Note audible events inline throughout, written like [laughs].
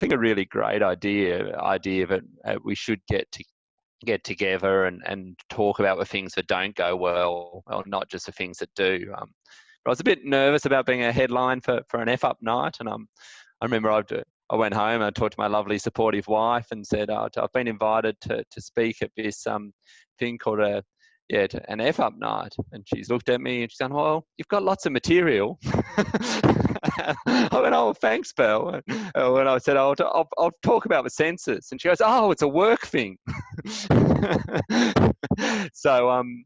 think a really great idea idea that uh, we should get to get together and, and talk about the things that don't go well, or not just the things that do. Um, but I was a bit nervous about being a headline for, for an F up night, and um, I remember I, I went home and I talked to my lovely supportive wife and said, oh, I've been invited to, to speak at this um, thing called a yeah, an F up night. And she's looked at me and she's gone, Well, you've got lots of material. [laughs] [laughs] I went, Oh, thanks, Belle. And when I said, oh, I'll, I'll talk about the census. And she goes, Oh, it's a work thing. [laughs] so, um,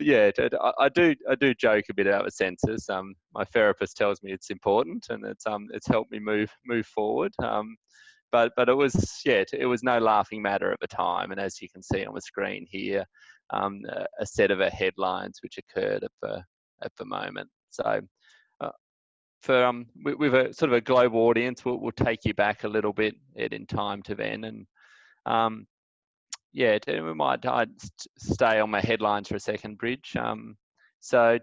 yeah, I, do I do joke a bit about the census. Um, my therapist tells me it's important, and it's um it's helped me move move forward. Um, but but it was yeah it was no laughing matter at the time, and as you can see on the screen here, um, a set of headlines which occurred at the at the moment. So uh, for um, with, a sort of a global audience, we'll, we'll take you back a little bit in time to then, and um, yeah, we might I'd stay on my headlines for a second, Bridge. Um, so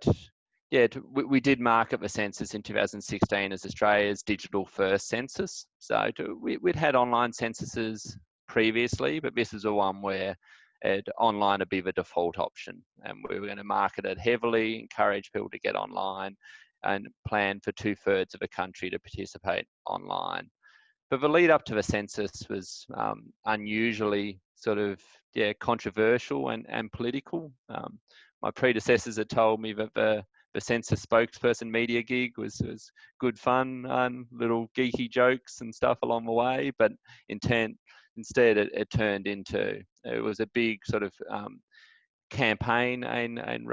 yeah, we, we, did market the census in 2016 as Australia's digital first census. So we, would had online censuses previously, but this is a one where it, online would be the default option. And we were going to market it heavily, encourage people to get online, and plan for two thirds of a country to participate online. But the lead up to the census was um, unusually sort of yeah controversial and, and political. Um, my predecessors had told me that the the census spokesperson media gig was was good fun and little geeky jokes and stuff along the way, but intent instead it, it turned into it was a big sort of um, campaign and, and,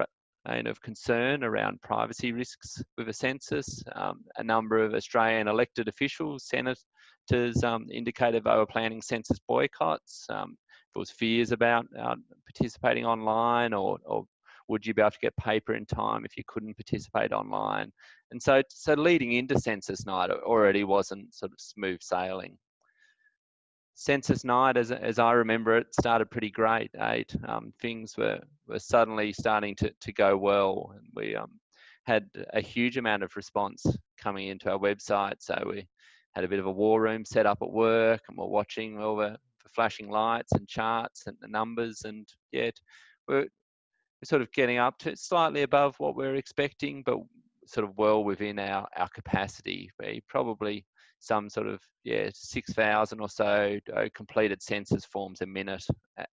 and of concern around privacy risks with a census. Um, a number of Australian elected officials, senators, um, indicated they were planning census boycotts. Um, there was fears about uh, participating online or, or would you be able to get paper in time if you couldn't participate online? And so, so leading into census night already wasn't sort of smooth sailing census night, as, as I remember it, started pretty great. Eight um, things were, were suddenly starting to, to go well, and we um, had a huge amount of response coming into our website. So we had a bit of a war room set up at work, and we're watching all the, the flashing lights and charts and the numbers, and yeah, we're, we're sort of getting up to slightly above what we're expecting, but sort of well within our, our capacity. We probably some sort of yeah 6,000 or so uh, completed census forms a minute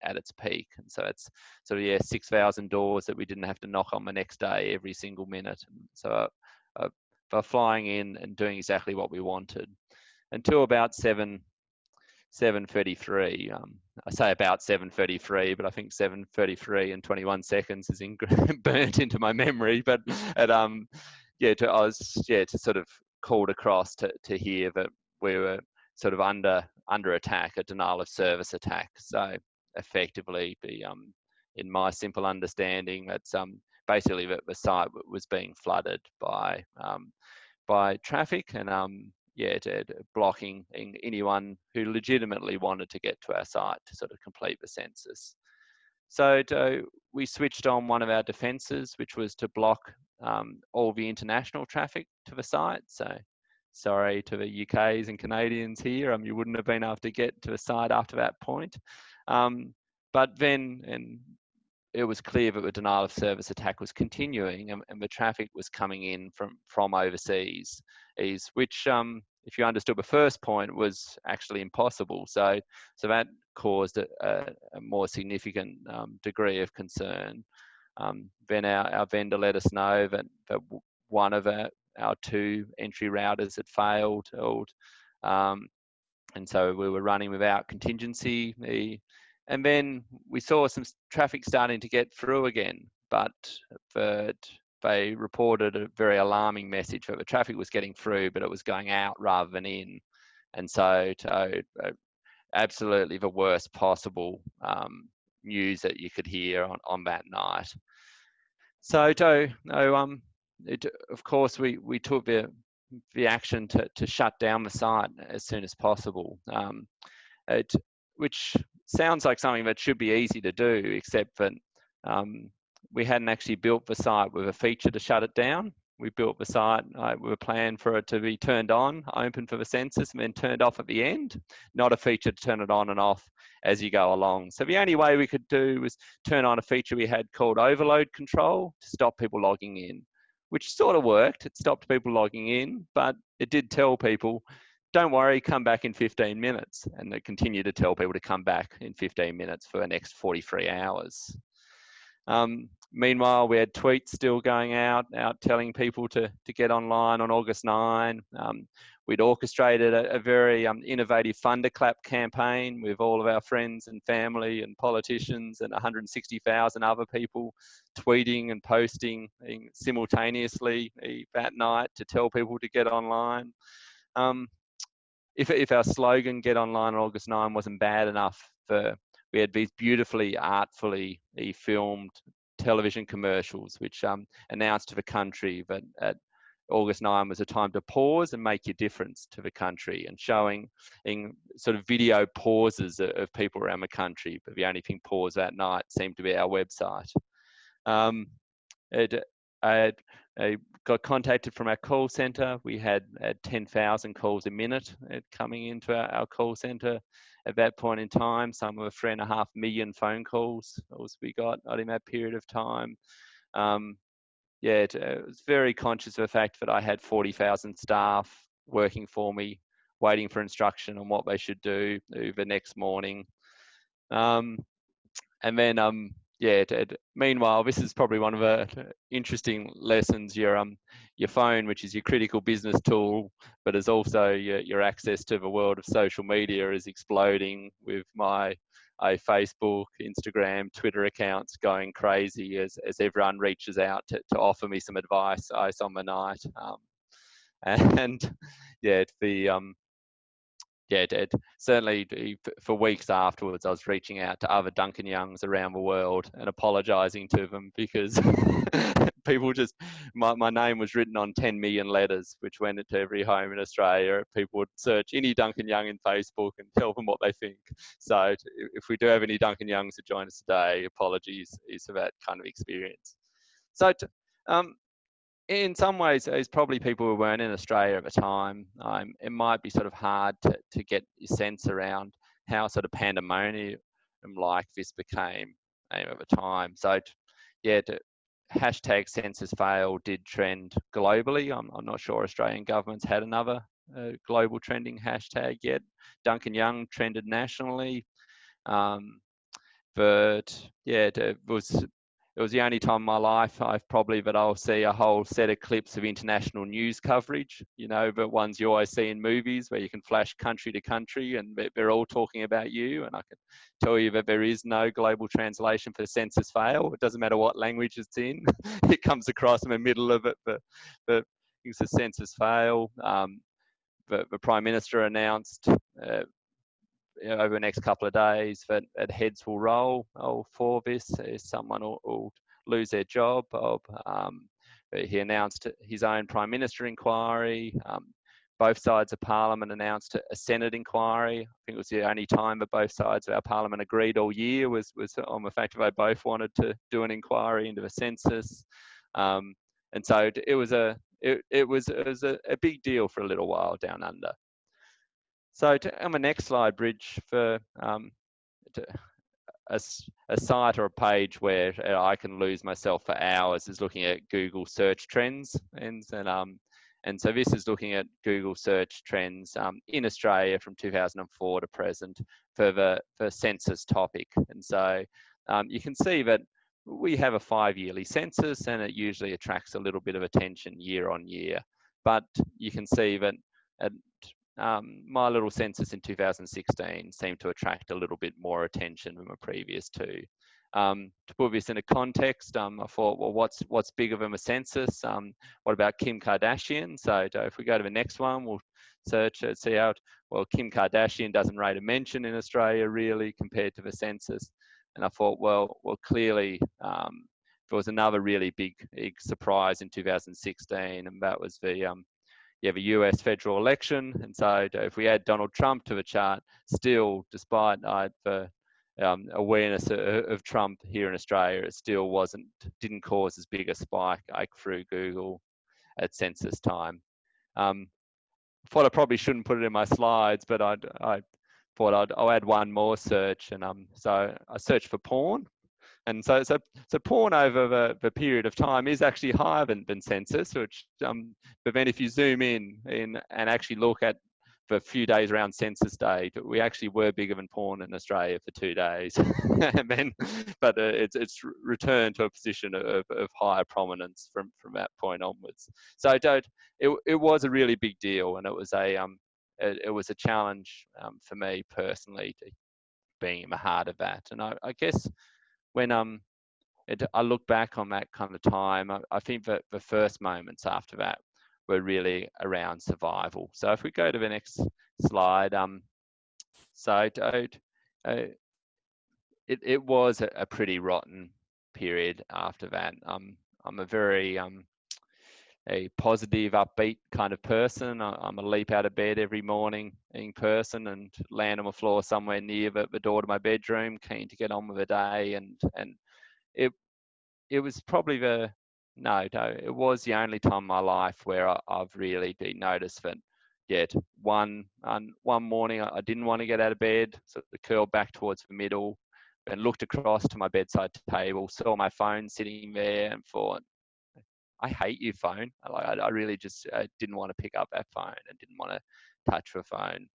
at, its peak, and so it's sort of yeah 6,000 doors that we didn't have to knock on the next day every single minute. So uh, uh, flying in and doing exactly what we wanted. Until about seven 7.33 um, i say about 7.33 but i think 7.33 and 21 seconds is [laughs] in, burnt into my memory. But at um yeah to i was yeah to sort of called across to, to hear that we were sort of under under attack, a denial of service attack. So effectively, be um, in my simple understanding, that's um, basically that the site was being flooded by um, by traffic and um, yeah, to, to blocking anyone who legitimately wanted to get to our site to sort of complete the census. So to, we switched on one of our defences, which was to block um, all the international traffic to the site. So sorry to the UKs and Canadians here, um, you wouldn't have been able to get to the site after that point. Um, but then, and it was clear that the denial of service attack was continuing and, and the traffic was coming in from, from overseas, is, which um, if you understood the first point was actually impossible. So, so that caused a, a more significant um, degree of concern. Um, then our, our vendor let us know that, that one of our, our two entry routers had failed. Um, and so we were running without contingency. And then we saw some traffic starting to get through again, but, they reported a very alarming message that the traffic was getting through, but it was going out rather than in. And so, to, uh, absolutely the worst possible um, news that you could hear on, on that night. So, to, no, um, it, of course, we, we took the, the action to, to shut down the site as soon as possible, um, it, which sounds like something that should be easy to do, except that um, we hadn't actually built the site with a feature to shut it down. we built the site. Uh, we were planned for it to be turned on, open for the census, and then turned off at the end. Not a feature to turn it on and off as you go along. So the only way we could do was turn on a feature we had called overload control to stop people logging in, which sort of worked. It stopped people logging in, but it did tell people, don't worry, come back in 15 minutes. And it continued to tell people to come back in 15 minutes for the next 43 hours. Um, meanwhile, we had tweets still going out, out telling people to, to get online on August 9. Um, we'd orchestrated a, a very um, innovative Thunderclap campaign with all of our friends and family and politicians and 160,000 other people tweeting and posting simultaneously that night to tell people to get online. Um, if, if our slogan, get online on August 9, wasn't bad enough for we had these beautifully artfully filmed television commercials which um, announced to the country that at August 9 was a time to pause and make your difference to the country and showing in sort of video pauses of people around the country. But the only thing paused that night seemed to be our website. Um, it, I, got contacted from our call center. We had, had 10,000 calls a minute uh, coming into our, our call center at that point in time. Some of three and a half million phone calls we got in that period of time. Um, yeah, it, uh, I was very conscious of the fact that I had 40,000 staff working for me, waiting for instruction on what they should do the next morning. Um, and then um, yeah. Meanwhile, this is probably one of the interesting lessons. Your um, your phone, which is your critical business tool, but is also your, your access to the world of social media, is exploding with my uh, Facebook, Instagram, Twitter accounts going crazy as, as everyone reaches out to, to offer me some advice ice on the night. Um, [laughs] and yeah, the um, yeah, it, certainly for weeks afterwards, I was reaching out to other Duncan Youngs around the world and apologising to them because [laughs] people just my, my name was written on 10 million letters, which went into every home in Australia. People would search any Duncan Young in Facebook and tell them what they think. So if we do have any Duncan Youngs to join us today, apologies is for that kind of experience. So um, in some ways, it's probably people who weren't in Australia at the time. Um, it might be sort of hard to, to get your sense around how sort of pandemonium like this became um, at the time. So, yeah, to, hashtag census fail did trend globally. I'm, I'm, not sure Australian governments had another uh, global trending hashtag yet. Duncan Young trended nationally. Um, but yeah, it was it was the only time in my life I've probably that I'll see a whole set of clips of international news coverage, you know, the ones you always see in movies where you can flash country to country and they're all talking about you. And I can tell you that there is no global translation for the census fail. It doesn't matter what language it's in, [laughs] it comes across in the middle of it. But, but it's a census fail. Um, the, the Prime Minister announced uh, over the next couple of days that, that heads will roll oh, for this. Someone will, will lose their job. Um, he announced his own prime minister inquiry. Um, both sides of parliament announced a senate inquiry. I think it was the only time that both sides of our parliament agreed all year was was on the fact that they both wanted to do an inquiry into the census. Um, and so it was a it, it was it was a, a big deal for a little while down under. So to, on the next slide, Bridge, for um, a, a site or a page where I can lose myself for hours is looking at Google search trends. And, and, um, and so this is looking at Google search trends um, in Australia from 2004 to present for the for census topic. And so um, you can see that we have a five yearly census and it usually attracts a little bit of attention year on year. But you can see that at um, my little census in 2016 seemed to attract a little bit more attention than the previous two. Um, to put this into context, um, I thought, well, what's what's bigger than a census? Um, what about Kim Kardashian? So if we go to the next one, we'll search and see out. Well, Kim Kardashian doesn't rate a mention in Australia really compared to the census. And I thought, well, well, clearly um, there was another really big, big surprise in 2016, and that was the um, you have a US federal election. And so if we add Donald Trump to the chart, still, despite uh, the um, awareness of, of, Trump here in Australia, it still wasn't, didn't cause as big a spike like through Google. at census time. Um, thought I probably shouldn't put it in my slides, but I'd, I thought I'd I'll add one more search, and um, so I searched for porn, and so so so porn over the, the period of time is actually higher than, than census, which um, but then if you zoom in in and actually look at for a few days around census day, we actually were bigger than porn in Australia for two days, [laughs] and then, but uh, it's it's returned to a position of, of higher prominence from from that point onwards. So don't it it was a really big deal, and it was a um it, it was a challenge um, for me personally to being in the heart of that, and I, I guess when um it, I look back on that kind of time, I, I think that the first moments after that were really around survival. So if we go to the next slide, um, so uh, it, it was a, a, pretty rotten period after that. Um, I'm a very um, a positive, upbeat kind of person. I, am a leap out of bed every morning in person and land on the floor somewhere near the, the door to my bedroom, keen to get on with the day. And and it it was probably the no, no, it was the only time in my life where I, have really been noticed that yet one one morning I, I didn't want to get out of bed, so I curled back towards the middle and looked across to my bedside table, saw my phone sitting there, and thought, "I hate you, phone." Like I, I really just I didn't want to pick up that phone and didn't want to touch the phone.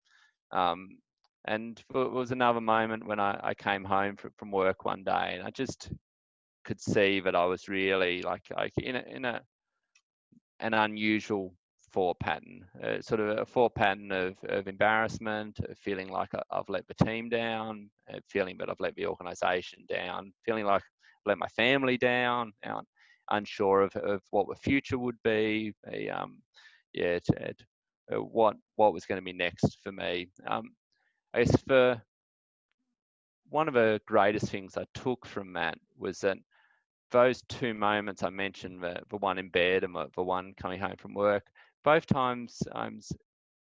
Um, and it was another moment when I, I came home from, from work one day, and I just could see that I was really like like in a, in a an unusual thought pattern, uh, sort of a thought pattern of, of embarrassment, of feeling like I've let the team down, uh, feeling that I've let the organisation down, feeling like I've let my family down, unsure of, of what the future would be, um, yeah, to, uh, what what was going to be next for me. Um, I guess for one of the greatest things I took from that was that those two moments I mentioned, the, the one in bed and the, the one coming home from work, both times um,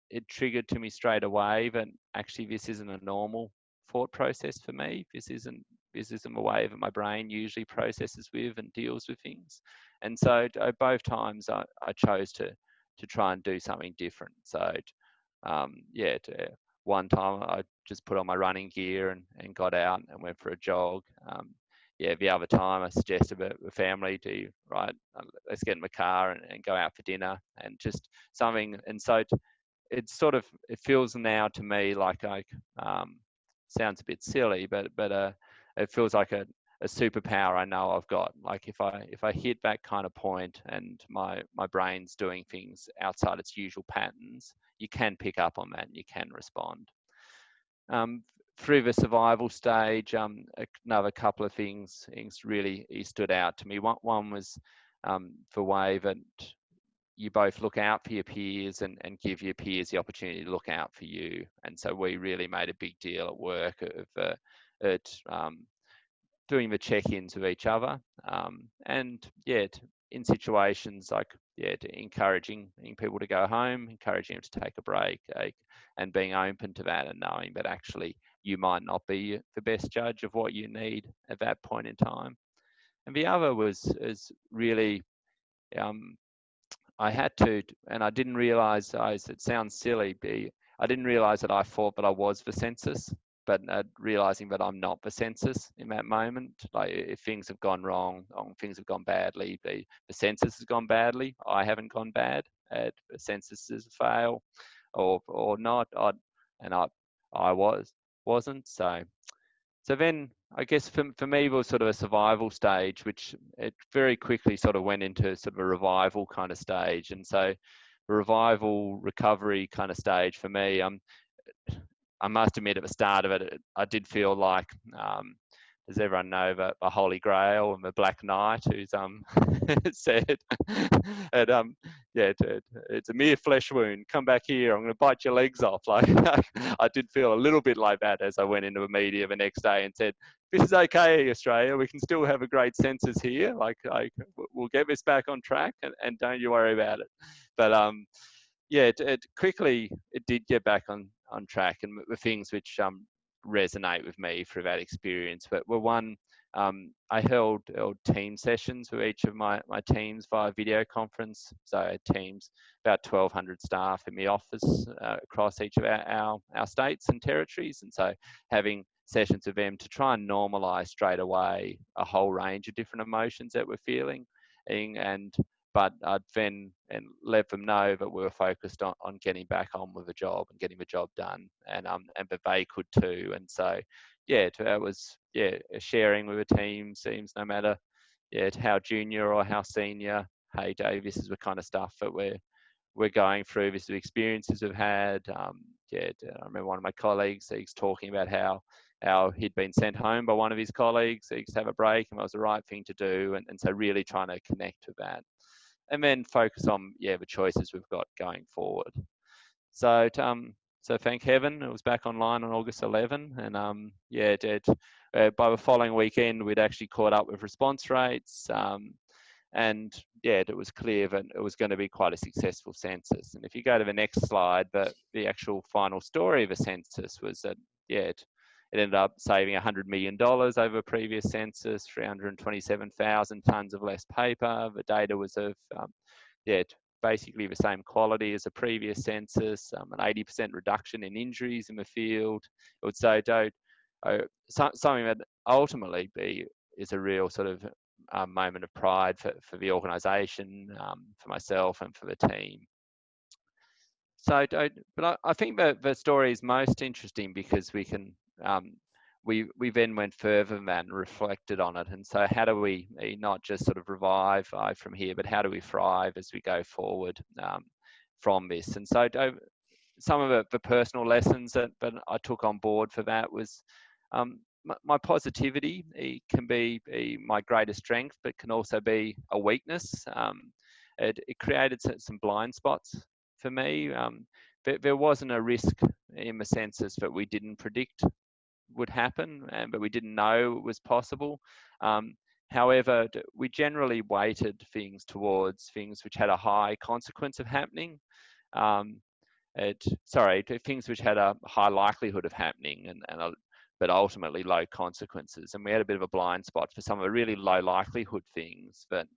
it triggered to me straight away that actually this isn't a normal thought process for me. This isn't this isn't the way that my brain usually processes with and deals with things. And so uh, both times I, I chose to to try and do something different. So um, yeah, to, one time I just put on my running gear and, and got out and went for a jog. Um, yeah, the other time I suggested the family to, right, uh, let's get in the car and, and go out for dinner and just something. And so it's sort of, it feels now to me like I, um, sounds a bit silly, but, but uh, it feels like a, a superpower I know I've got. Like if I if I hit that kind of point and my my brain's doing things outside its usual patterns, you can pick up on that and you can respond. Um, through the survival stage, um, another couple of things, things really stood out to me. One, one was um, for Wave and you both look out for your peers and, and give your peers the opportunity to look out for you. And so we really made a big deal at work of uh, at um, doing the check-ins with each other. Um, and yeah, in situations like yeah, encouraging people to go home, encouraging them to take a break, like, and being open to that and knowing that actually you might not be the best judge of what you need at that point in time. And the other was is really, um, I had to, and I didn't realize, it sounds silly, be, I didn't realize that I thought that I was the census, but uh, realizing that I'm not the census in that moment. Like if things have gone wrong, or things have gone badly, the, the census has gone badly, I haven't gone bad, uh, the census is a fail or, or not, I, and I, I was wasn't. So, so then I guess for, for me it was sort of a survival stage, which it very quickly sort of went into sort of a revival kind of stage. And so revival recovery kind of stage for me, um, I must admit at the start of it, I did feel like um, does everyone know the, the Holy Grail and the Black Knight, who's um [laughs] said, and um yeah, it, it's a mere flesh wound. Come back here, I'm going to bite your legs off. [laughs] Like I did feel a little bit like that as I went into the media the next day and said, "This is okay, Australia. We can still have a great census here. Like, like we'll get this back on track, and, and don't you worry about it." But um, yeah, it, it quickly it did get back on on track, and the things which um resonate with me through that experience. But were one um, I held, held team sessions with each of my, my teams via video conference. So teams, about 1,200 staff in the office uh, across each of our, our, our states and territories. And so having sessions with them to try and normalize straight away a whole range of different emotions that we're feeling and but I'd then and let them know that we were focused on, on getting back on with the job and getting the job done and um and but they could too and so yeah that was yeah sharing with a team seems no matter yeah how junior or how senior hey Dave this is the kind of stuff that we're we're going through this is the experiences we've had um yeah I remember one of my colleagues he's talking about how how he'd been sent home by one of his colleagues he to have a break and it was the right thing to do and, and so really trying to connect with that and then focus on yeah the choices we've got going forward. So um, so thank heaven it was back online on August 11, and um, yeah, it, uh, by the following weekend we'd actually caught up with response rates, um, and yeah, it was clear that it was going to be quite a successful census. And if you go to the next slide, the the actual final story of a census was that yeah, it, it ended up saving $100 million over previous census, 327,000 tonnes of less paper. The data was of, um, yeah, basically the same quality as a previous census, um, an 80% reduction in injuries in the field. I would say don't, uh, something that ultimately be is a real sort of um, moment of pride for, for the organisation, um, for myself and for the team. So, but I, I think that the story is most interesting because we can um, we we then went further than that and reflected on it. And so, how do we eh, not just sort of revive uh, from here, but how do we thrive as we go forward um, from this? And so, some of the, the, personal lessons that, that I took on board for that was um, my, my, positivity it can be, be, my greatest strength, but can also be a weakness. Um, it, it, created some blind spots for me. Um, there, there wasn't a risk in the census that we didn't predict would happen, and, but we didn't know it was possible. Um, however, we generally weighted things towards things which had a high consequence of happening. Um, it, sorry, things which had a high likelihood of happening and, and a, but ultimately low consequences. And we had a bit of a blind spot for some of the really low likelihood things that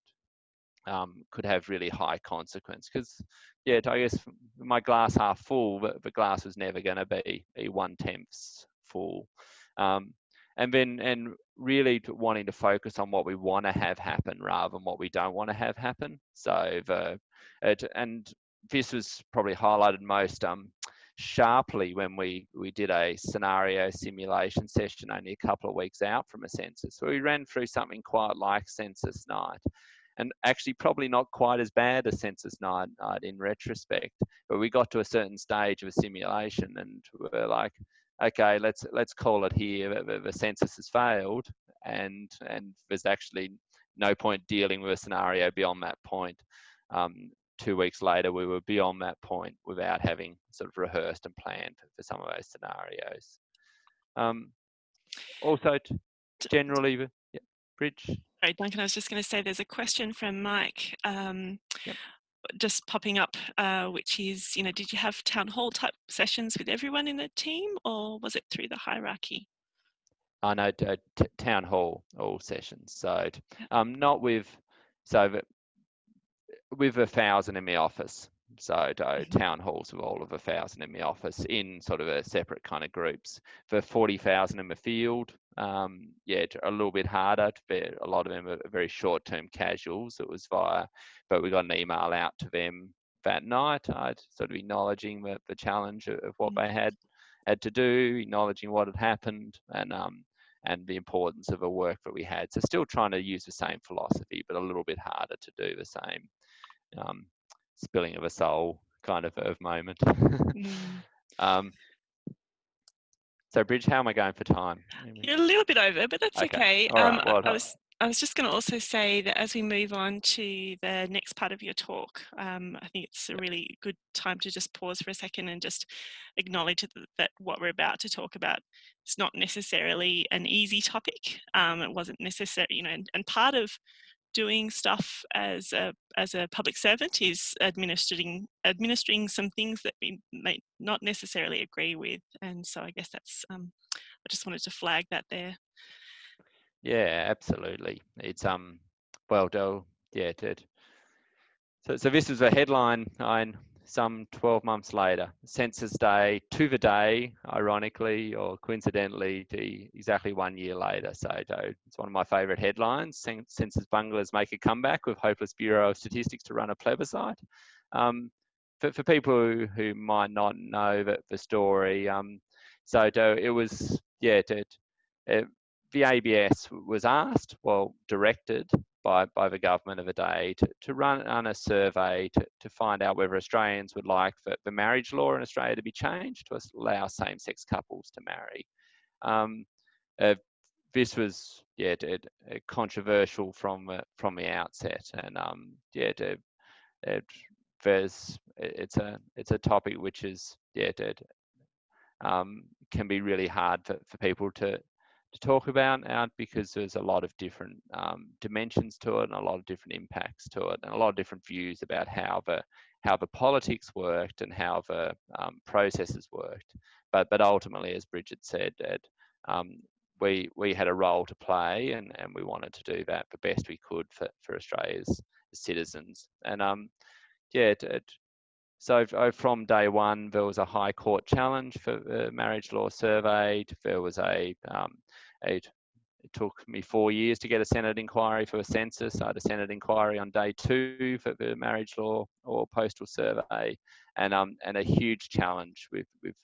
um, could have really high consequence. Because, yeah, I guess my glass half full, but the glass was never going to be a one tenths full. Um, and then and really wanting to focus on what we want to have happen rather than what we don't want to have happen. So the it, and this was probably highlighted most um, sharply when we we did a scenario simulation session only a couple of weeks out from a census. So we ran through something quite like census night. And actually, probably not quite as bad as census night, night in retrospect, but we got to a certain stage of a simulation and we we're like, okay, let's let's call it here. The, the census has failed, and and there's actually no point dealing with a scenario beyond that point. Um, two weeks later, we were beyond that point without having sort of rehearsed and planned for some of those scenarios. Um, also, generally, yeah, Bridge. Sorry, Duncan, I was just going to say there's a question from Mike. Um, yep just popping up, uh, which is, you know, did you have town hall type sessions with everyone in the team or was it through the hierarchy? I know uh, town hall all sessions. So um, not with, so with a thousand in the office. So mm-hmm. town halls with all of a thousand in the office in sort of a separate kind of groups. For 40,000 in the field, um, yeah, a little bit harder. To a lot of them are very short-term casuals. It was via, but we got an email out to them that night. I'd sort of acknowledging the, the challenge of, of what mm-hmm. they had had to do, acknowledging what had happened, and um, and the importance of the work that we had. So still trying to use the same philosophy, but a little bit harder to do the same. Um, spilling of a soul kind of, of moment. [laughs] mm. um, so, Bridge, how am I going for time? You're a little bit over, but that's okay. okay. Um, right, well, I, was, I was just going to also say that as we move on to the next part of your talk, um, I think it's a really good time to just pause for a second and just acknowledge that what we're about to talk about is not necessarily an easy topic. Um, it wasn't necessary, you know, and, and part of doing stuff as a as a public servant is administering administering some things that we may not necessarily agree with, and so I guess that's um, I just wanted to flag that there. Yeah, absolutely. It's um, well, yeah, it, so, so this is a headline nine, some 12 months later, Census Day to the day, ironically or coincidentally, to exactly one year later. So it's one of my favourite headlines. Census bunglers make a comeback with hopeless Bureau of Statistics to run a plebiscite. Um, for, for people who, who might not know the, the story, um, so it was, yeah, it, it, the ABS was asked, well, directed by, by the government of the day to, to run on a survey to, to find out whether Australians would like the, the marriage law in Australia to be changed to allow same-sex couples to marry. Um, uh, this was yeah it, controversial from uh, from the outset, and um, yeah, it, it, there's it's a it's a topic which is yeah it, um, can be really hard for, for people to to talk about out because there's a lot of different um, dimensions to it and a lot of different impacts to it and a lot of different views about how the how the politics worked and how the um, processes worked. But but ultimately, as Bridget said, um, we we had a role to play and, and we wanted to do that the best we could for, for Australia's citizens. And um, yeah, it, it, so from day one, there was a High Court challenge for the marriage law survey. There was a, um, a, it took me four years to get a Senate inquiry for a census. I had a Senate inquiry on day two for the marriage law or postal survey, and um, and a huge challenge with with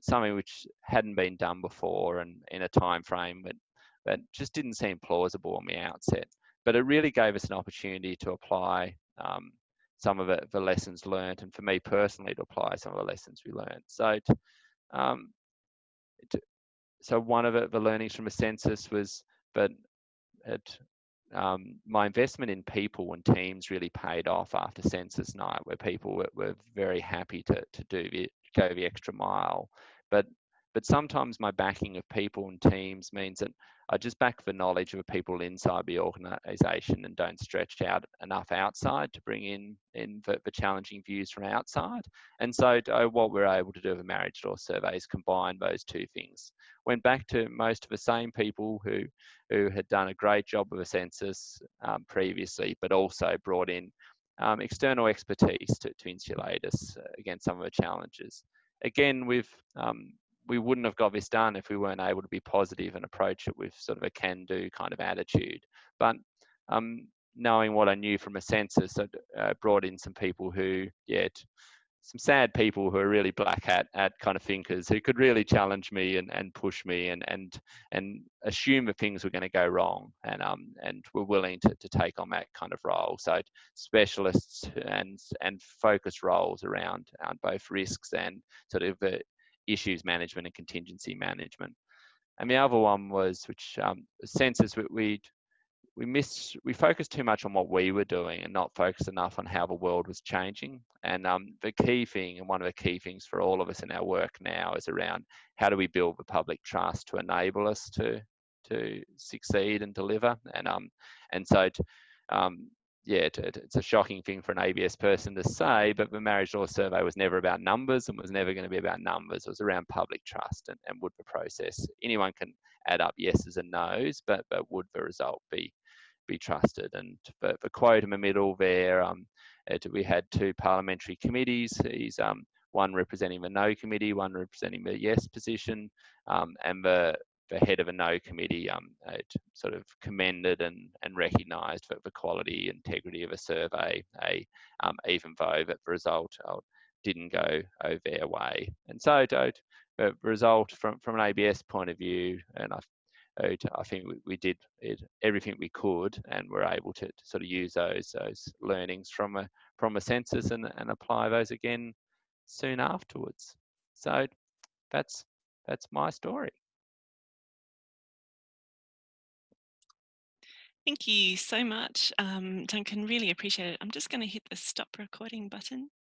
something which hadn't been done before and in a time frame that that just didn't seem plausible on the outset. But it really gave us an opportunity to apply um, some of it, the lessons learned, and for me personally to apply some of the lessons we learned. So, um, so one of it, the learnings from a census was, but it, um, my investment in people and teams really paid off after census night, where people were, were very happy to to do the go the extra mile. But but sometimes my backing of people and teams means that I just back the knowledge of people inside the organisation and don't stretch out enough outside to bring in in the, the challenging views from outside. And so uh, what we're able to do with a marriage law survey is combine those two things. Went back to most of the same people who who had done a great job of a census um, previously, but also brought in um, external expertise to, to insulate us against some of the challenges. Again, with um, we wouldn't have got this done if we weren't able to be positive and approach it with sort of a can-do kind of attitude. But um, knowing what I knew from a census, I uh, brought in some people who, yeah, some sad people who are really black hat at kind of thinkers who could really challenge me and, and push me and and and assume that things were going to go wrong and um and were willing to, to take on that kind of role. So specialists and and focus roles around, around both risks and sort of the issues management and contingency management. And the other one was, which um, we, we we missed, we focused too much on what we were doing and not focused enough on how the world was changing. And um, the key thing, and one of the key things for all of us in our work now, is around how do we build the public trust to enable us to to succeed and deliver. And um, and so um, yeah, it's a shocking thing for an ABS person to say, but the marriage law survey was never about numbers and was never going to be about numbers. It was around public trust and, and would the process, anyone can add up yeses and nos, but, but would the result be be trusted? And for, the quote in the middle there, um, it, we had two parliamentary committees. He's um, one representing the no committee, one representing the yes position, um, and the the head of a no committee um, sort of commended and, and recognised for the quality integrity of a survey, a, um, even though that the result uh, didn't go over their way. And so the result from, from an ABS point of view, and I, I think we, we did it, everything we could and were able to, to, sort of use those those learnings from a from a census and, and apply those again soon afterwards. So that's that's my story. Thank you so much, um, Duncan. Really appreciate it. I'm just going to hit the stop recording button.